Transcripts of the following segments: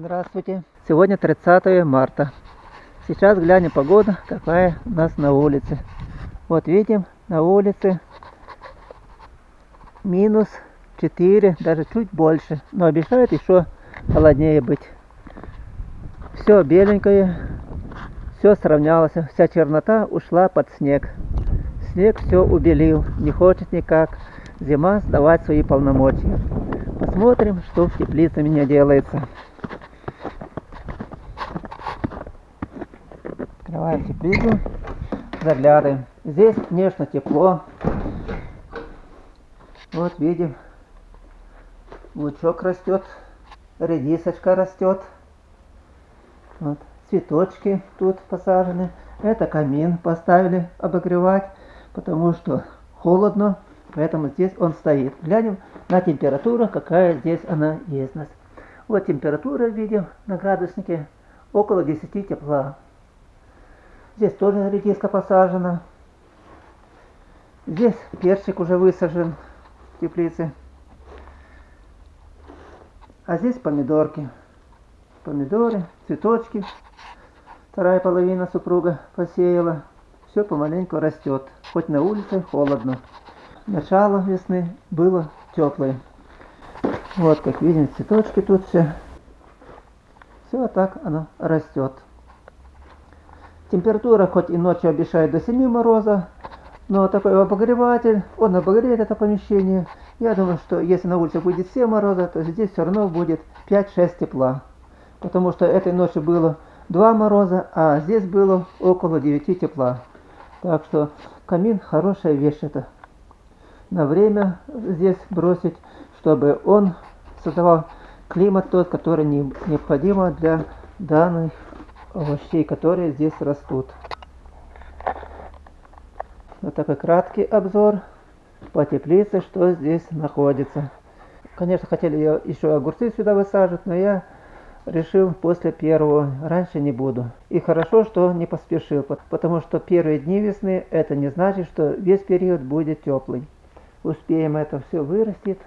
Здравствуйте. Сегодня 30 марта. Сейчас глянем погода, какая у нас на улице. Вот видим, на улице минус 4, даже чуть больше. Но обещают еще холоднее быть. Все беленькое, все сравнялось. Вся чернота ушла под снег. Снег все убелил, не хочет никак зима сдавать свои полномочия. Посмотрим, что в теплице меня делается. Открываем теплицу, заглядываем. Здесь, конечно, тепло. Вот видим, лучок растет, редисочка растет. Вот, цветочки тут посажены. Это камин поставили обогревать, потому что холодно, поэтому здесь он стоит. Глянем на температуру, какая здесь она есть нас. Вот температура видим на градуснике около 10 тепла. Здесь тоже редиска посажена. Здесь перчик уже высажен в теплице. А здесь помидорки. Помидоры, цветочки. Вторая половина супруга посеяла. Все помаленьку растет. Хоть на улице холодно. Начало весны было теплое. Вот как видим цветочки тут все. Все так оно растет. Температура хоть и ночью обещает до 7 мороза, но такой обогреватель, он обогреет это помещение. Я думаю, что если на улице будет 7 мороза, то здесь все равно будет 5-6 тепла. Потому что этой ночью было 2 мороза, а здесь было около 9 тепла. Так что камин хорошая вещь это. На время здесь бросить, чтобы он создавал климат тот, который необходимо для данных овощей, которые здесь растут. Вот такой краткий обзор по теплице, что здесь находится. Конечно, хотели еще огурцы сюда высаживать, но я решил после первого, раньше не буду. И хорошо, что не поспешил, потому что первые дни весны, это не значит, что весь период будет теплый. Успеем это все вырастет.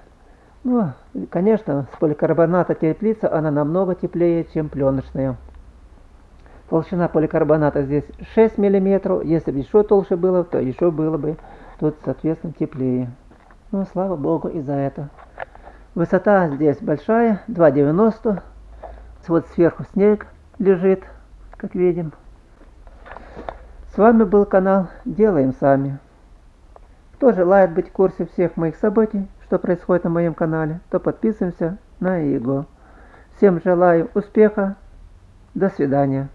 Ну, конечно, с поликарбоната теплица, она намного теплее, чем пленочная. Толщина поликарбоната здесь 6 мм. Если бы еще толще было, то еще было бы тут, соответственно, теплее. Ну, слава богу и за это. Высота здесь большая, 2,90. Вот сверху снег лежит, как видим. С вами был канал Делаем Сами. Кто желает быть в курсе всех моих событий, что происходит на моем канале, то подписываемся на его. Всем желаю успеха. До свидания.